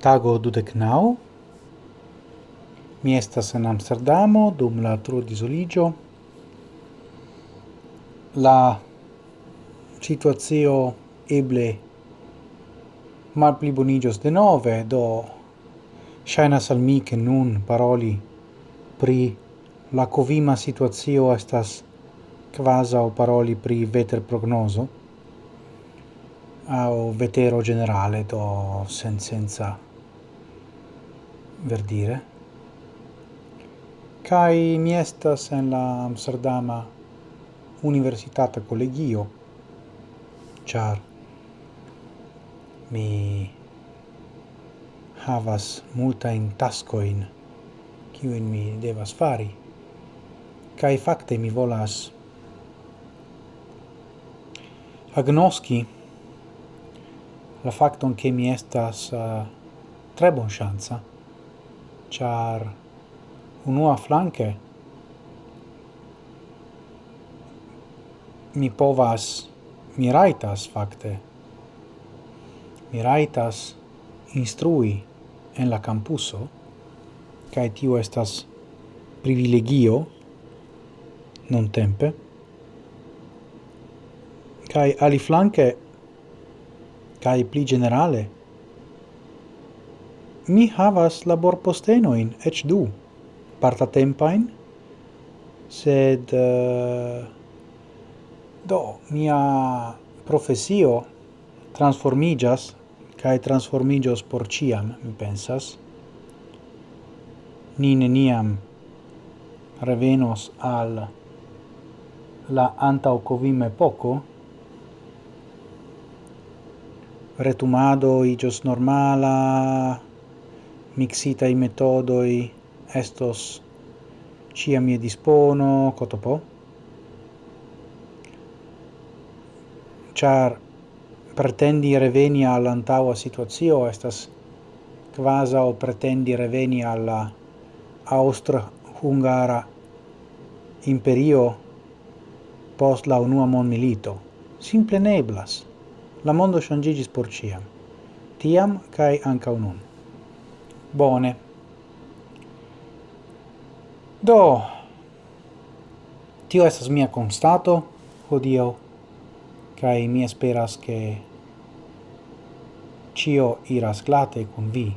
tago dudek nau. Mi estas en Amsterdamo dum la tro disoligio. La situazio eble mal pli bonigios de nove, do shainas al mi che nun paroli pri la covima situazio estas kvazaŭ paroli pri veter prognoso aŭ vetero generale do sen senza verdire. Kai mi estas en la Amsterdama Universitata Collegio char mi havas multa in taskoin kiu in mi devas fari kai fakte mi volas agnoski la facton che mi estas uh, tre bon chance char unua flanke mi povas mi raitas fakte. Mi raitas instrui en la campuso kai tio estas privilegio non tempe kai ali flanke kai pli generale mi havas labor laborpostenoin, ec du, partatempain, sed uh, do mia profesio transformigas kai transformigios por ciam mi pensas. Ni neniam revenos al la anta covime poco retumado igios normala mixitai metodoi estos cia mi dispono cotopo. Char pretendi reveni al antaua situazio estas quasi o pretendi reveni alla austro-hungara imperio post la unua mon milito simple neblas. La mondo changigis por ciam tiam kai anca unum Bone. Do, tio estas mia constato hodio, cae mi esperas che cio iras glate con vi.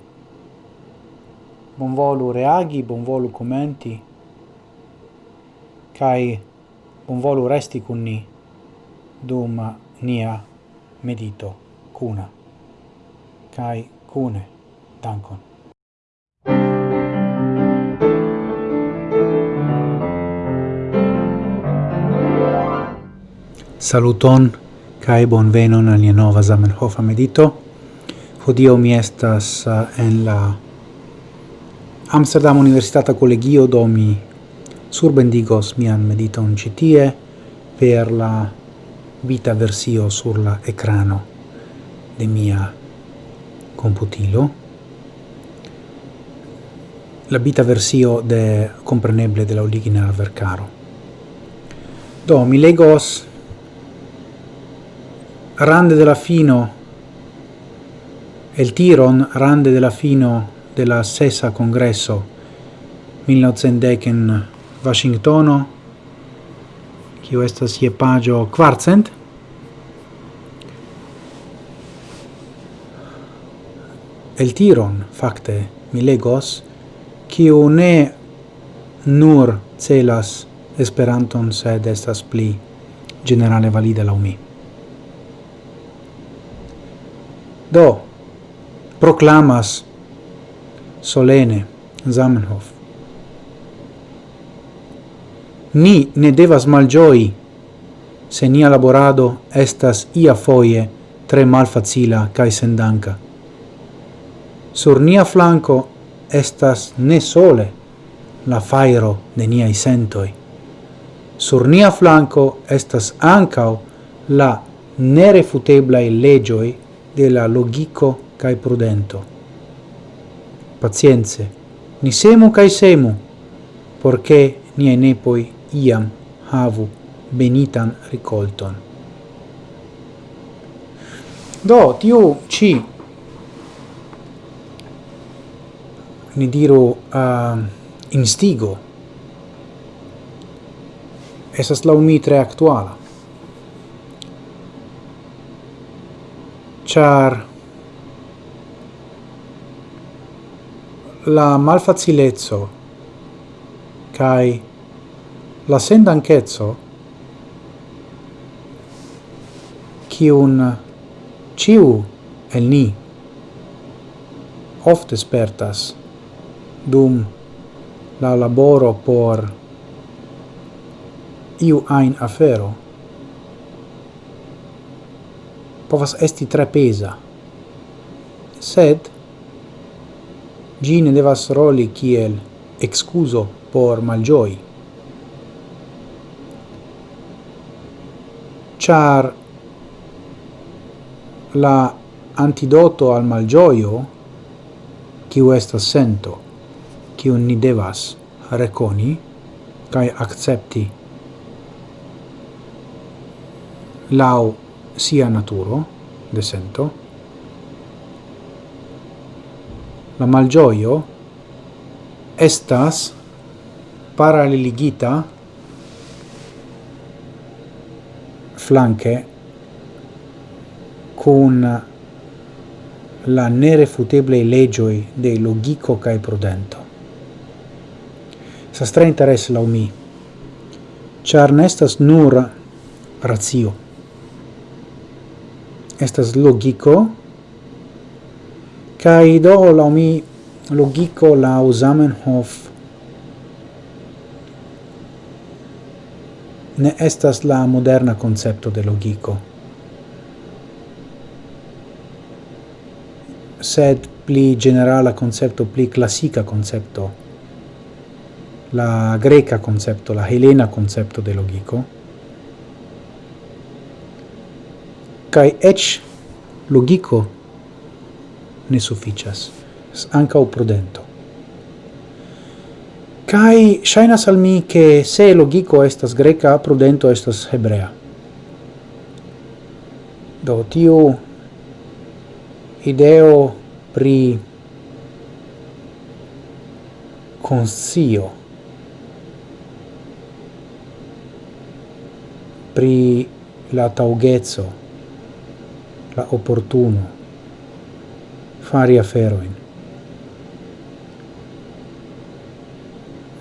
Bonvolu reagi, bonvolu commenti, cae bonvolu resti con ni dum nia medito cuna. Cae cune, dankon. Saluton kai bonvenon al nia nova Zamenhof medito. Hodio mi estas eh, en la Amsterdam Universitata Collegio do mi surbendigos mian mediton citie per la vita versio sur la ecrano de mia computilo. La vita versio de compreneble de la origina vercaro. Do mi legos rande della fino el tiron rande della fino della sesa congresso 1910 in Washingtono kiu estas je pagio kvarcent el tiron fakte mi legos kiu ne nur celas Esperanton sed estas pli generale valida laŭ mi. do proclamas solene Zamenhof ni ne devas malgioi se nia laborado estas ia foie tre malfacila cae sendanca. Sur nia flanco estas ne sole la fairo de niai sentoi. Sur nia flanco estas ancao la nerefuteblai legioi de la logico cae prudento. Pazienze, ni semu cae semu, porce niai nepoi iam havu benitan ricolton. Do, tiu ci ni diru uh, instigo esas laŭ mi tre actuala. char la malfacilezzo kai la sendanchezzo kiun ciu el ni oft espertas dum la laboro por iu ein afero. povas esti tre pesa, sed gi ne devas roli kiel excuso por malgioi. Char la antidoto al malgioio kiu estas sento, kiu ni devas reconi kai accepti lau sia naturo de sento la malgioio estas paraleligita flanque con la nerefuteblei legioi de logico cae prudento. Sa stra interes la umi, char nestas nur ratio, estas logico. Kai do la mi logico la Zamenhof ne estas la moderna concepto de logico. Sed pli generala concepto pli classica concepto la greca concepto la helena concepto de logico. kai ech logico ne sufficias anca o prudento. Kai shaina salmi che se logico estas greca prudento estas hebrea. Do tiu ideo pri consio pri la taugezzo la opportuno fari aferoin.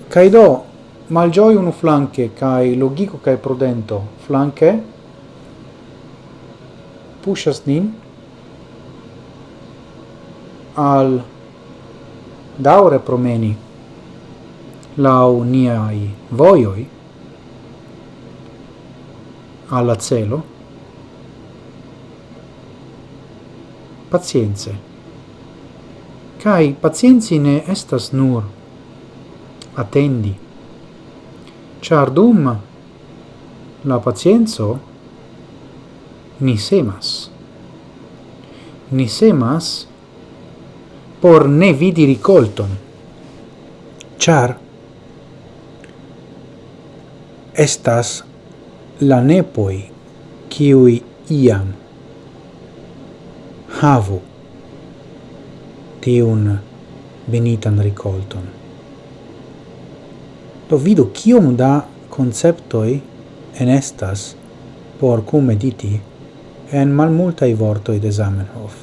Cai do malgioi unu flanque, cai logico cai prudento flanque, pushas nin al daure promeni lau niai voioi alla celo, pazienze. Kai pazienzi ne estas nur attendi. Char dum la pazienzo ni semas. Ni semas por ne vidi ricolton. Char estas la nepoi kiui iam havu tiun benitan ricolton. Do vidu kiom da conceptoi enestas por cum mediti en malmultai vortoi de Zamenhof.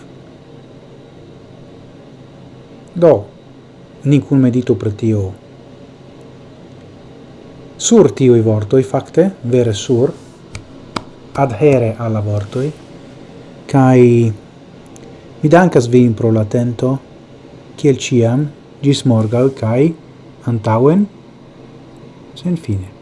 Do, ni cun meditu per tio. Sur tiui vortoi, facte, vere sur, adhere alla vortoi, cae Mi dankas vin pro latento, kiel ciam, gis morgal, kai antauen, sen fine.